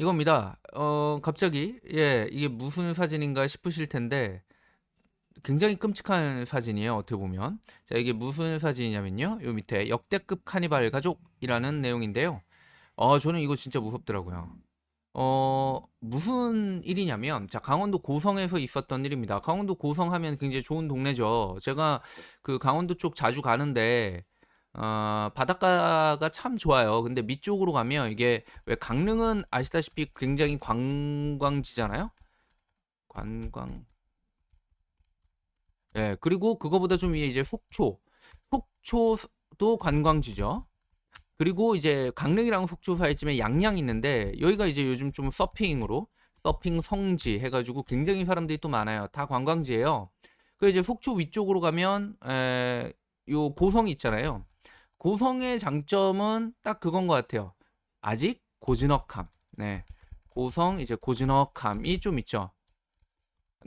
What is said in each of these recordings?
이겁니다. 어, 갑자기, 예, 이게 무슨 사진인가 싶으실 텐데, 굉장히 끔찍한 사진이에요. 어떻게 보면. 자, 이게 무슨 사진이냐면요. 요 밑에 역대급 카니발 가족이라는 내용인데요. 어, 저는 이거 진짜 무섭더라고요. 어, 무슨 일이냐면, 자, 강원도 고성에서 있었던 일입니다. 강원도 고성 하면 굉장히 좋은 동네죠. 제가 그 강원도 쪽 자주 가는데, 어, 바닷가가 참 좋아요. 근데 밑쪽으로 가면 이게 왜 강릉은 아시다시피 굉장히 관광지잖아요? 관광. 예, 그리고 그거보다 좀 위에 이제 속초. 속초도 관광지죠. 그리고 이제 강릉이랑 속초 사이쯤에 양양 있는데 여기가 이제 요즘 좀 서핑으로 서핑 성지 해가지고 굉장히 사람들이 또 많아요. 다 관광지예요. 그 이제 속초 위쪽으로 가면 에, 요 고성이 있잖아요. 고성의 장점은 딱 그건 것 같아요. 아직 고즈넉함. 네. 고성 이제 고즈넉함이 좀 있죠.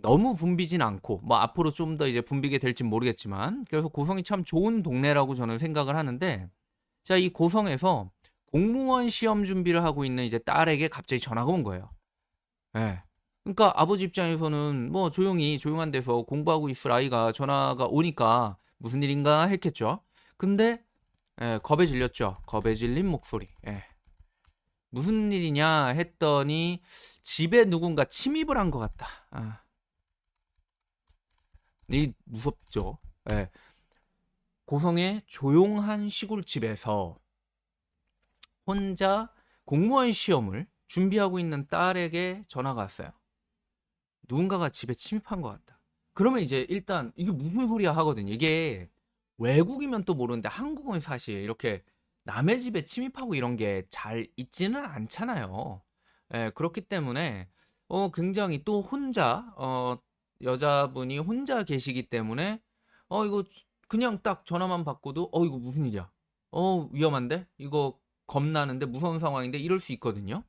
너무 붐비진 않고 뭐 앞으로 좀 더 이제 붐비게 될진 모르겠지만 그래서 고성이 참 좋은 동네라고 저는 생각을 하는데 자 이 고성에서 공무원 시험 준비를 하고 있는 이제 딸에게 갑자기 전화가 온 거예요. 예. 네. 그러니까 아버지 입장에서는 뭐 조용히 조용한 데서 공부하고 있을 아이가 전화가 오니까 무슨 일인가 했겠죠. 근데 예, 겁에 질렸죠. 겁에 질린 목소리. 예. 무슨 일이냐 했더니 집에 누군가 침입을 한 것 같다. 아. 이 무섭죠. 예. 고성의 조용한 시골집에서 혼자 공무원 시험을 준비하고 있는 딸에게 전화가 왔어요. 누군가가 집에 침입한 것 같다. 그러면 이제 일단 이게 무슨 소리야 하거든요. 이게 외국이면 또 모르는데 한국은 사실 이렇게 남의 집에 침입하고 이런 게 잘 있지는 않잖아요. 예, 그렇기 때문에 어 굉장히 또 혼자 어 여자분이 혼자 계시기 때문에 어 이거 그냥 딱 전화만 받고도 어 이거 무슨 일이야? 어 위험한데? 이거 겁나는데 무서운 상황인데 이럴 수 있거든요.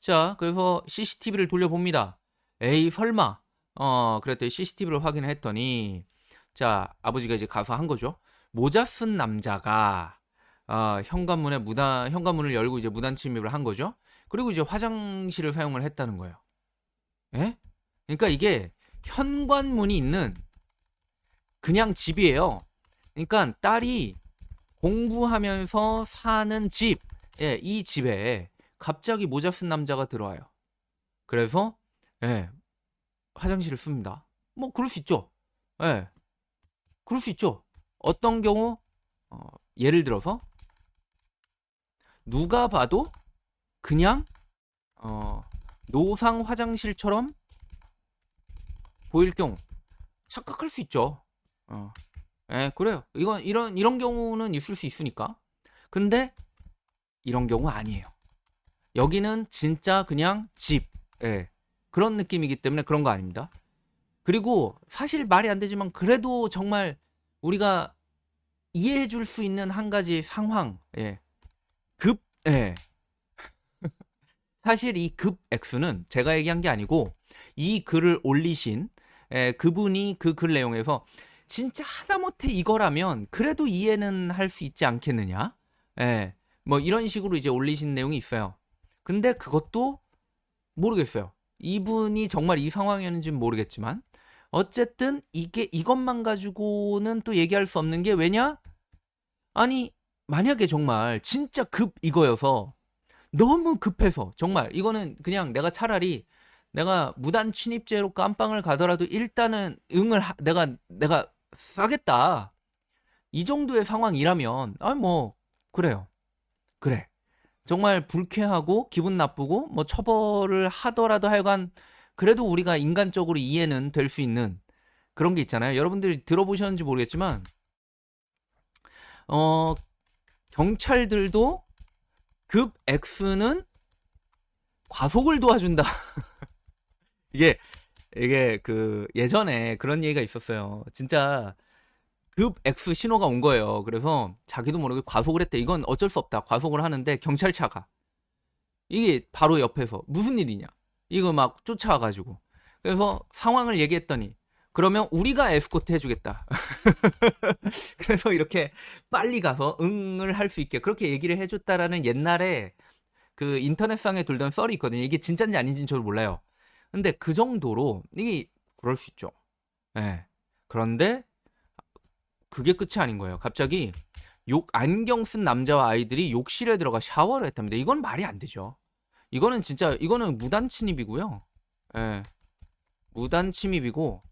자, 그래서 CCTV를 돌려봅니다. 에이 설마 어 그랬더니 CCTV를 확인을 했더니 자 아버지가 이제 가서 한 거죠. 모자 쓴 남자가 어, 현관문에 무단 현관문을 열고 이제 무단 침입을 한 거죠. 그리고 이제 화장실을 사용을 했다는 거예요. 예? 그러니까 이게 현관문이 있는 그냥 집이에요. 그러니까 딸이 공부하면서 사는 집, 예, 이 집에 갑자기 모자 쓴 남자가 들어와요. 그래서 예, 화장실을 씁니다. 뭐 그럴 수 있죠. 예, 그럴 수 있죠. 어떤 경우 어, 예를 들어서 누가 봐도 그냥 어, 노상 화장실처럼 보일 경우 착각할 수 있죠. 어. 예, 그래요. 이건 이런 이런 경우는 있을 수 있으니까. 근데 이런 경우 아니에요. 여기는 진짜 그냥 집. 예. 그런 느낌이기 때문에 그런 거 아닙니다. 그리고 사실 말이 안 되지만 그래도 정말 우리가 이해해 줄 수 있는 한 가지 상황. 예. 급 예. 사실 이급 X는 제가 얘기한 게 아니고 이 글을 올리신 예, 그분이 그 글 내용에서 진짜 하다못해 이거라면 그래도 이해는 할 수 있지 않겠느냐? 예. 뭐 이런 식으로 이제 올리신 내용이 있어요. 근데 그것도 모르겠어요. 이분이 정말 이 상황이었는지는 모르겠지만 어쨌든 이게 이것만 가지고는 또 얘기할 수 없는 게 왜냐? 아니 만약에 정말 진짜 급 이거여서 너무 급해서 정말 이거는 그냥 내가 차라리 내가 무단 침입죄로 깜빵을 가더라도 일단은 응을 하, 내가 내가 싸겠다. 이 정도의 상황이라면 아 뭐 그래요. 그래. 정말 불쾌하고 기분 나쁘고 뭐 처벌을 하더라도 하여간 그래도 우리가 인간적으로 이해는 될 수 있는 그런 게 있잖아요. 여러분들이 들어보셨는지 모르겠지만 어 경찰들도 급 X는 과속을 도와준다. 이게 이게 그 예전에 그런 얘기가 있었어요. 진짜 급 X 신호가 온 거예요. 그래서 자기도 모르게 과속을 했대. 이건 어쩔 수 없다. 과속을 하는데 경찰차가 이게 바로 옆에서 무슨 일이냐? 이거 막 쫓아와가지고 그래서 상황을 얘기했더니 그러면 우리가 에스코트 해주겠다. 그래서 이렇게 빨리 가서 응을 할 수 있게 그렇게 얘기를 해줬다라는 옛날에 그 인터넷상에 돌던 썰이 있거든요. 이게 진짜인지 아닌지는 저도 몰라요. 근데 그 정도로 이게 그럴 수 있죠. 예. 그런데 그게 끝이 아닌 거예요. 갑자기 욕 안경 쓴 남자와 아이들이 욕실에 들어가 샤워를 했답니다. 이건 말이 안 되죠. 이거는 진짜 이거는 무단 침입이고요. 예. 무단 침입이고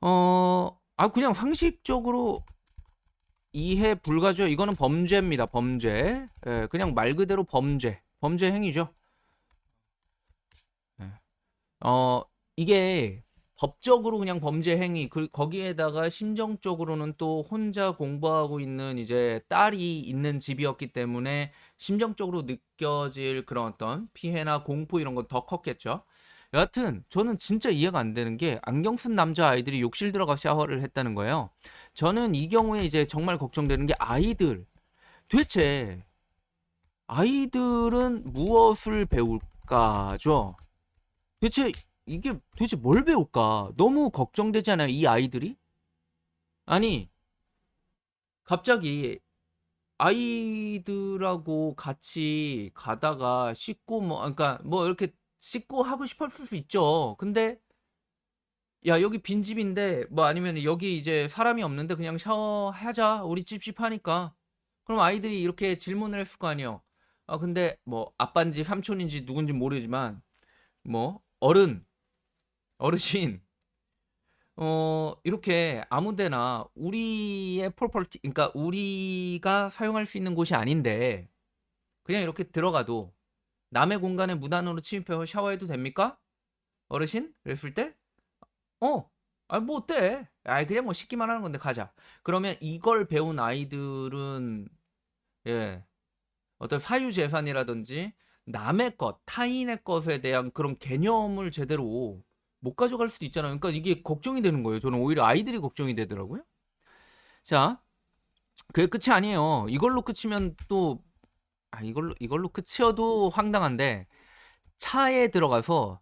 어, 아 그냥 상식적으로 이해 불가죠. 이거는 범죄입니다. 범죄. 예, 그냥 말 그대로 범죄. 범죄 행위죠. 예. 어, 이게 법적으로 그냥 범죄 행위 그 거기에다가 심정적으로는 또 혼자 공부하고 있는 이제 딸이 있는 집이었기 때문에 심정적으로 느껴질 그런 어떤 피해나 공포 이런 건 더 컸겠죠. 여하튼 저는 진짜 이해가 안 되는 게 안경 쓴 남자 아이들이 욕실 들어가 샤워를 했다는 거예요. 저는 이 경우에 이제 정말 걱정되는 게 아이들 도대체 아이들은 무엇을 배울까죠? 대체 이게 도대체 뭘 배울까? 너무 걱정되지 않아요? 이 아이들이? 아니, 갑자기 아이들하고 같이 가다가 씻고 뭐, 그러니까 뭐 이렇게 씻고 하고 싶었을 수 있죠. 근데 야, 여기 빈집인데 뭐 아니면 여기 이제 사람이 없는데 그냥 샤워하자. 우리 찝찝하니까. 그럼 아이들이 이렇게 질문을 했을 거 아니에요. 아, 근데 뭐 아빠인지 삼촌인지 누군지 모르지만 뭐 어른 어르신 어 이렇게 아무데나 우리의 폴폴티 그러니까 우리가 사용할 수 있는 곳이 아닌데 그냥 이렇게 들어가도 남의 공간에 무단으로 침입해서 샤워해도 됩니까? 어르신? 그랬을 때? 어, 아, 뭐 어때? 아, 그냥 뭐 씻기만 하는 건데 가자. 그러면 이걸 배운 아이들은 예, 어떤 사유 재산이라든지 남의 것, 타인의 것에 대한 그런 개념을 제대로 못 가져갈 수도 있잖아요. 그러니까 이게 걱정이 되는 거예요. 저는 오히려 아이들이 걱정이 되더라고요. 자, 그게 끝이 아니에요. 이걸로 끝이면 또, 아, 이걸로, 이걸로 끝이어도 황당한데, 차에 들어가서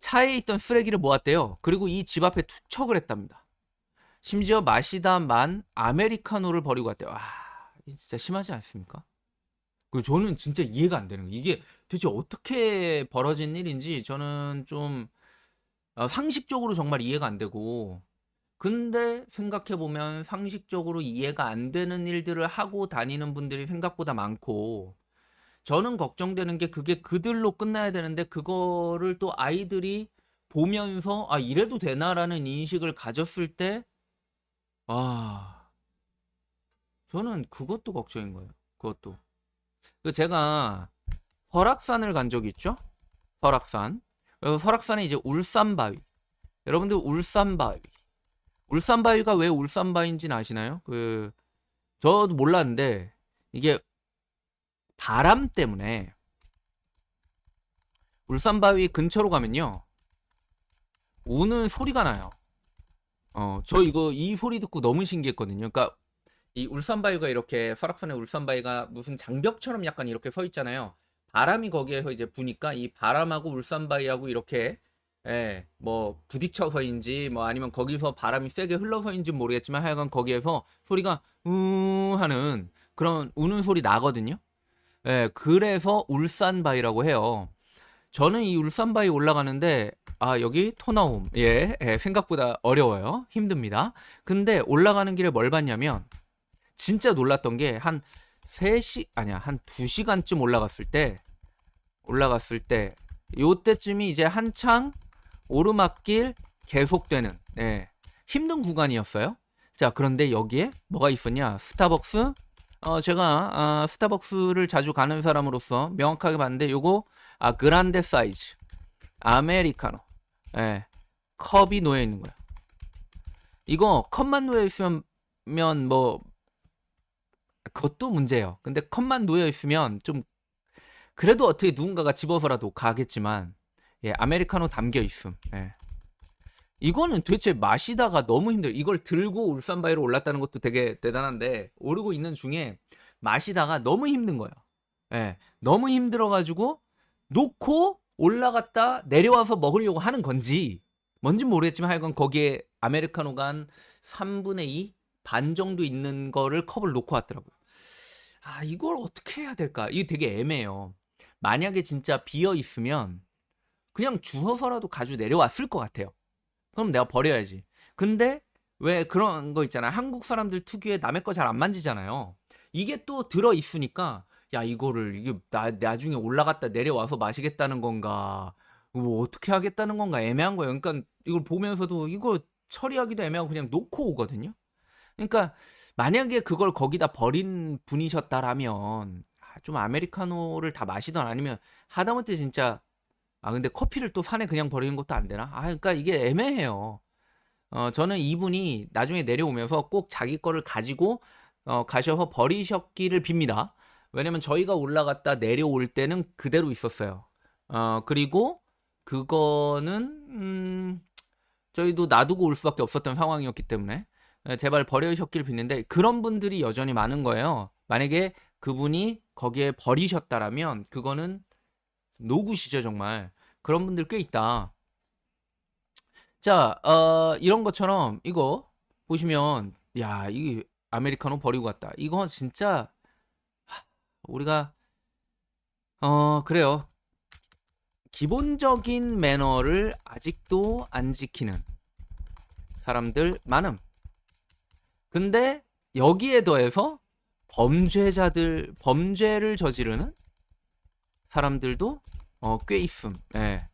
차에 있던 쓰레기를 모았대요. 그리고 이 집 앞에 투척을 했답니다. 심지어 마시다 만 아메리카노를 버리고 갔대요. 와, 진짜 심하지 않습니까? 그 저는 진짜 이해가 안 되는 거예요. 이게 도대체 어떻게 벌어진 일인지 저는 좀 어, 상식적으로 정말 이해가 안 되고 근데 생각해 보면 상식적으로 이해가 안 되는 일들을 하고 다니는 분들이 생각보다 많고 저는 걱정되는 게 그게 그들로 끝나야 되는데 그거를 또 아이들이 보면서 아 이래도 되나라는 인식을 가졌을 때 아, 저는 그것도 걱정인 거예요. 그것도. 그 제가 설악산을 간 적이 있죠? 설악산. 그래서 설악산에 이제 울산바위. 여러분들 울산바위. 울산바위가 왜 울산바위인지는 아시나요? 그 저도 몰랐는데 이게 바람 때문에 울산바위 근처로 가면요. 우는 소리가 나요. 어, 저 이거 이 소리 듣고 너무 신기했거든요. 그러니까 이 울산바위가 이렇게 설악산의 울산바위가 무슨 장벽처럼 약간 이렇게 서 있잖아요. 바람이 거기에서 이제 부니까 이 바람하고 울산바위하고 이렇게 예, 뭐 부딪혀서인지 뭐 아니면 거기서 바람이 세게 흘러서인지 모르겠지만 하여간 거기에서 소리가 우 하는 그런 우는 소리 나거든요. 예, 그래서 울산바위라고 해요. 저는 이 울산바위 올라가는데 아 여기 토나움 예, 예 생각보다 어려워요 힘듭니다 근데 올라가는 길에 뭘 봤냐면 진짜 놀랐던 게 한 3시 아니야 한 2시간쯤 올라갔을 때 올라갔을 때 요때쯤이 이제 한창 오르막길 계속되는 예, 힘든 구간이었어요. 자 그런데 여기에 뭐가 있었냐? 스타벅스? 어 제가 아, 스타벅스를 자주 가는 사람으로서 명확하게 봤는데 요거 아 그란데 사이즈. 아메리카노. 예 컵이 놓여 있는 거야. 이거 컵만 놓여 있으면 뭐 그것도 문제예요 근데 컵만 놓여 있으면 좀 그래도 어떻게 누군가가 집어서라도 가겠지만 예 아메리카노 담겨 있음 예 이거는 도대체 마시다가 너무 힘들어. 이걸 들고 울산 바위로 올랐다는 것도 되게 대단한데 오르고 있는 중에 마시다가 너무 힘든 거예요. 예, 너무 힘들어 가지고 놓고 올라갔다 내려와서 먹으려고 하는 건지 뭔진 모르겠지만 하여간 거기에 아메리카노가 한 3분의 2? 반 정도 있는 거를 컵을 놓고 왔더라고요. 아, 이걸 어떻게 해야 될까? 이게 되게 애매해요. 만약에 진짜 비어 있으면 그냥 주워서라도 가지고 내려왔을 것 같아요. 그럼 내가 버려야지. 근데 왜 그런 거 있잖아. 한국 사람들 특유의 남의 거 잘 안 만지잖아요. 이게 또 들어 있으니까 야 이거를 이게 나 나중에 올라갔다 내려와서 마시겠다는 건가? 뭐 어떻게 하겠다는 건가 애매한 거예요. 그러니까 이걸 보면서도 이거 처리하기도 애매하고 그냥 놓고 오거든요. 그러니까 만약에 그걸 거기다 버린 분이셨다라면 아, 좀 아메리카노를 다 마시던 아니면 하다못해 진짜 아 근데 커피를 또 산에 그냥 버리는 것도 안 되나? 아 그러니까 이게 애매해요. 어 저는 이분이 나중에 내려오면서 꼭 자기 거를 가지고 어 가셔서 버리셨기를 빕니다. 왜냐면 저희가 올라갔다 내려올 때는 그대로 있었어요. 어 그리고 그거는 음 저희도 놔두고 올 수밖에 없었던 상황이었기 때문에 예, 제발 버려주셨길 빕는데 그런 분들이 여전히 많은 거예요. 만약에 그분이 거기에 버리셨다라면 그거는 노굿이죠 정말. 그런 분들 꽤 있다. 자, 어, 이런 것처럼 이거 보시면 야, 이 아메리카노 버리고 갔다. 이거 진짜 하, 우리가 어, 그래요. 기본적인 매너를 아직도 안 지키는 사람들 많음. 근데 여기에 더해서 범죄자들 범죄를 저지르는 사람들도 어, 꽤 있음. 예.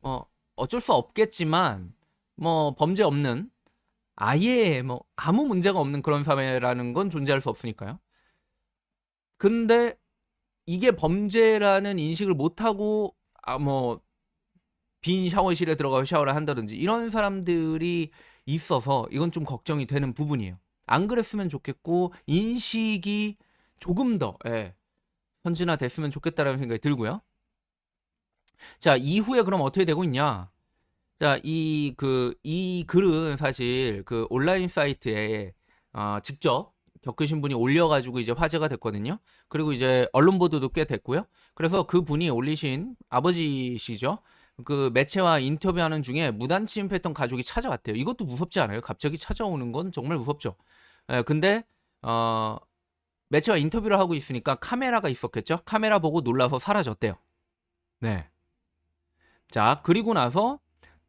뭐 어쩔 수 없겠지만 뭐 범죄 없는 아예 뭐 아무 문제가 없는 그런 사회라는 건 존재할 수 없으니까요. 근데 이게 범죄라는 인식을 못 하고 아 뭐 빈 샤워실에 들어가서 샤워를 한다든지 이런 사람들이 있어서 이건 좀 걱정이 되는 부분이에요. 안 그랬으면 좋겠고 인식이 조금 더 예, 선진화됐으면 좋겠다라는 생각이 들고요. 자 이후에 그럼 어떻게 되고 있냐? 자이 그 이 글은 사실 그 온라인 사이트에 어, 직접 겪으신 분이 올려가지고 이제 화제가 됐거든요. 그리고 이제 언론 보도도 꽤 됐고요. 그래서 그 분이 올리신 아버지시죠. 그 매체와 인터뷰하는 중에 무단 침 입했던 가족이 찾아왔대요. 이것도 무섭지 않아요? 갑자기 찾아오는 건 정말 무섭죠. 예, 근데 어 매체와 인터뷰를 하고 있으니까 카메라가 있었겠죠. 카메라 보고 놀라서 사라졌대요. 네. 자, 그리고 나서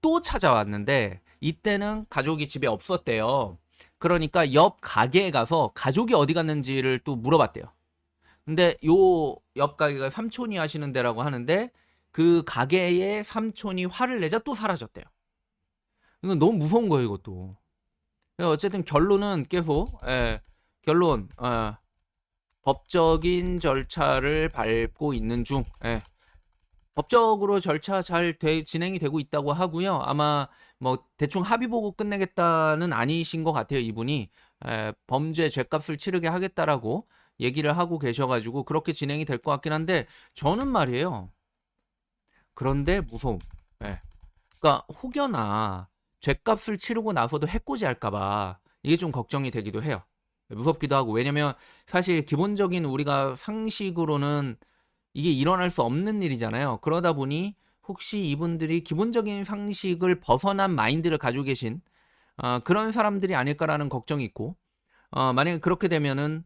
또 찾아왔는데 이때는 가족이 집에 없었대요. 그러니까 옆 가게에 가서 가족이 어디 갔는지를 또 물어봤대요. 근데 요 옆 가게가 삼촌이 하시는 데라고 하는데 그 가게의 삼촌이 화를 내자 또 사라졌대요. 이건 너무 무서운 거예요, 이것도. 어쨌든 결론은 계속 예, 결론 예, 법적인 절차를 밟고 있는 중 예, 법적으로 절차 잘 되, 진행이 되고 있다고 하고요. 아마 뭐 대충 합의 보고 끝내겠다는 아니신 것 같아요. 이분이 에, 범죄 죄값을 치르게 하겠다라고 얘기를 하고 계셔가지고 그렇게 진행이 될 것 같긴 한데 저는 말이에요. 그런데 무서움. 예. 그러니까 혹여나 죄값을 치르고 나서도 해코지 할까봐 이게 좀 걱정이 되기도 해요. 무섭기도 하고 왜냐면 사실 기본적인 우리가 상식으로는 이게 일어날 수 없는 일이잖아요. 그러다 보니 혹시 이분들이 기본적인 상식을 벗어난 마인드를 가지고 계신 어, 그런 사람들이 아닐까라는 걱정이 있고 어, 만약에 그렇게 되면은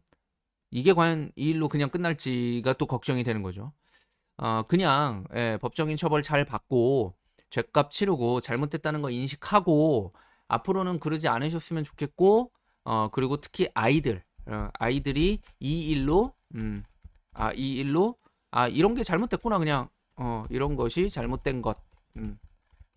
이게 과연 이 일로 그냥 끝날지가 또 걱정이 되는 거죠. 어, 그냥 예, 법적인 처벌 잘 받고 죄값 치르고 잘못됐다는 거 인식하고 앞으로는 그러지 않으셨으면 좋겠고 어, 그리고 특히 아이들 어, 아이들이 이 일로 음, 아, 이 일로 아 이런 게 잘못됐구나 그냥 어 이런 것이 잘못된 것 음,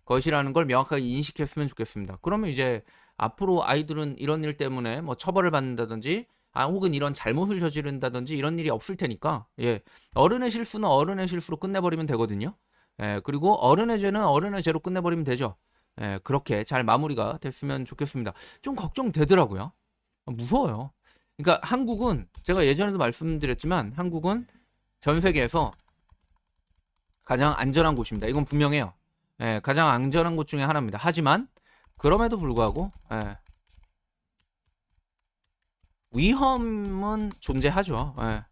것이라는 걸 명확하게 인식했으면 좋겠습니다. 그러면 이제 앞으로 아이들은 이런 일 때문에 뭐 처벌을 받는다든지 아 혹은 이런 잘못을 저지른다든지 이런 일이 없을 테니까 예 어른의 실수는 어른의 실수로 끝내버리면 되거든요. 예 그리고 어른의 죄는 어른의 죄로 끝내버리면 되죠. 예 그렇게 잘 마무리가 됐으면 좋겠습니다. 좀 걱정되더라고요. 무서워요. 그러니까 한국은 제가 예전에도 말씀드렸지만 한국은 전 세계에서 가장 안전한 곳입니다. 이건 분명해요. 예, 가장 안전한 곳 중에 하나입니다. 하지만 그럼에도 불구하고 예, 위험은 존재하죠. 예.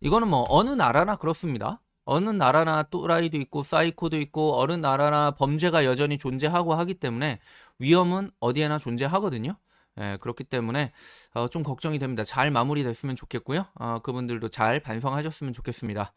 이거는 뭐 어느 나라나 그렇습니다. 어느 나라나 또라이도 있고 사이코도 있고 어느 나라나 범죄가 여전히 존재하고 하기 때문에 위험은 어디에나 존재하거든요. 예, 그렇기 때문에 어, 좀 걱정이 됩니다. 잘 마무리됐으면 좋겠고요. 어, 그분들도 잘 반성하셨으면 좋겠습니다.